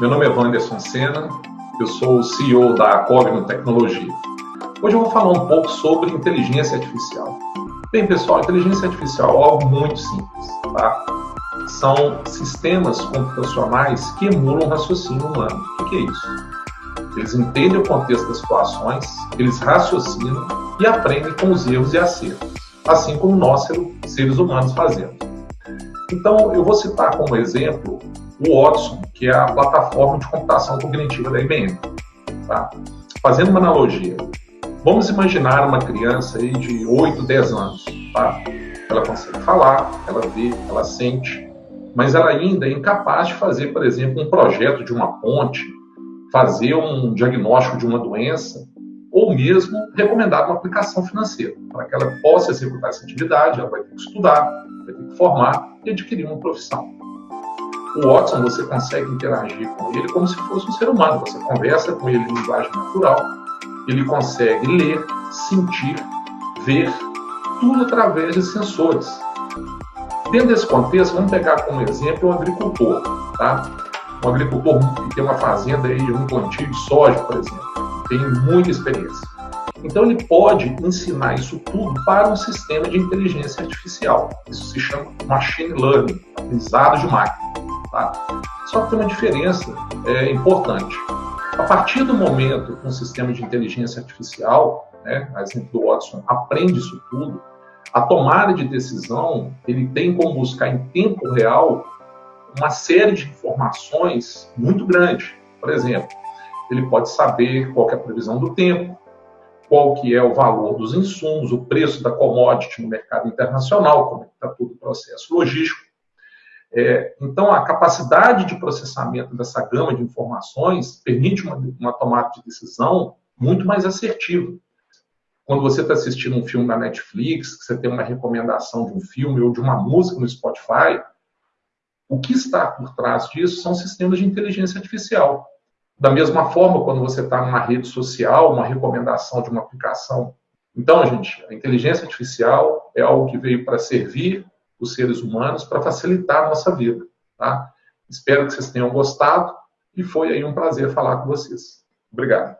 Meu nome é Wanderson Senna, eu sou o CEO da Cogno Tecnologia. Hoje eu vou falar um pouco sobre inteligência artificial. Bem, pessoal, inteligência artificial é algo muito simples, tá? São sistemas computacionais que emulam o raciocínio humano. O que é isso? Eles entendem o contexto das situações, eles raciocinam e aprendem com os erros e acertos, assim como nós, seres humanos, fazemos. Então, eu vou citar como exemplo o Watson, que é a plataforma de computação cognitiva da IBM. Tá? Fazendo uma analogia, vamos imaginar uma criança aí de 8, 10 anos. Tá? Ela consegue falar, ela vê, ela sente, mas ela ainda é incapaz de fazer, por exemplo, um projeto de uma ponte, fazer um diagnóstico de uma doença, ou mesmo recomendar uma aplicação financeira. Para que ela possa executar essa atividade, ela vai ter que estudar, vai ter que formar e adquirir uma profissão. O Watson, você consegue interagir com ele como se fosse um ser humano. Você conversa com ele em linguagem natural, ele consegue ler, sentir, ver, tudo através de sensores. Dentro desse contexto, vamos pegar como exemplo um agricultor, tá? Um agricultor que tem uma fazenda aí, um plantio de soja, por exemplo, tem muita experiência. Então ele pode ensinar isso tudo para um sistema de inteligência artificial. Isso se chama machine learning, aprendizado de máquina. Tá? Só que tem uma diferença é, importante. A partir do momento que um sistema de inteligência artificial, né, a exemplo do Watson, aprende isso tudo, a tomada de decisão ele tem como buscar em tempo real uma série de informações muito grande. Por exemplo, ele pode saber qual é a previsão do tempo, qual que é o valor dos insumos, o preço da commodity no mercado internacional, como é está todo o processo logístico. É, então, a capacidade de processamento dessa gama de informações permite uma, uma tomada de decisão muito mais assertiva. Quando você está assistindo um filme na Netflix, que você tem uma recomendação de um filme ou de uma música no Spotify, o que está por trás disso são sistemas de inteligência artificial. Da mesma forma, quando você está numa rede social, uma recomendação de uma aplicação. Então, gente, a inteligência artificial é algo que veio para servir os seres humanos para facilitar a nossa vida. Tá? Espero que vocês tenham gostado e foi aí um prazer falar com vocês. Obrigado.